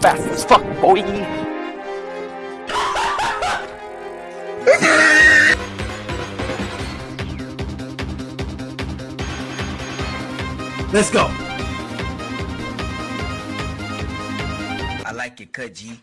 fast as fuck, boy. Let's go. I like your cut, G.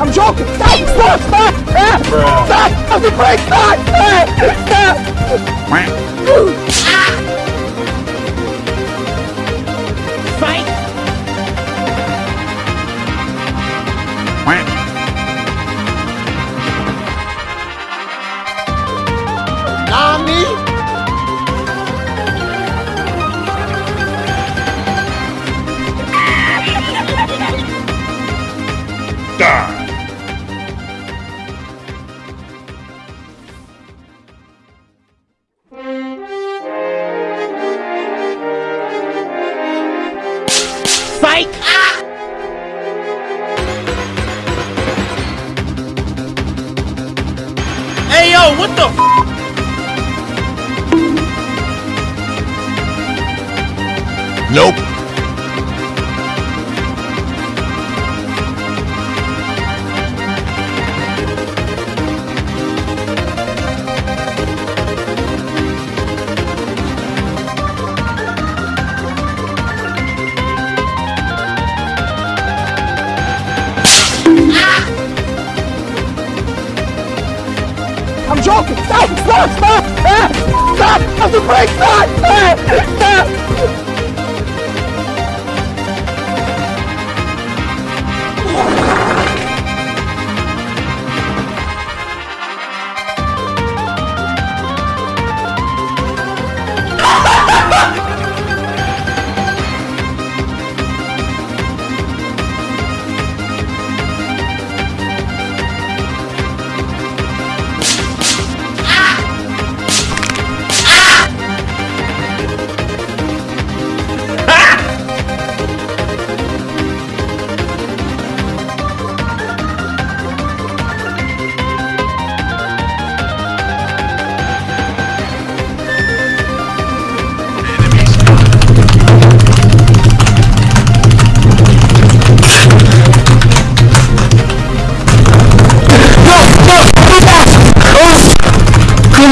I'm joking! Stop! Stop! Stop! Ah! Stop! Stop the brake! Stop! Ah! Stop! Fight! Fight! Hey yo, what the? F Nope. Stop! Stop! Stop! Ah! Stop! Stop! Stop! Ah! Stop!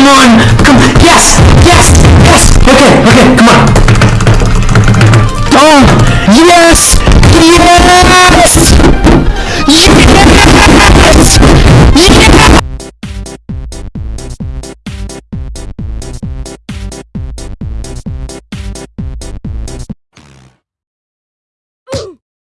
on! Come Yes! Yes! Yes! Okay, okay, come on. Oh! Yes!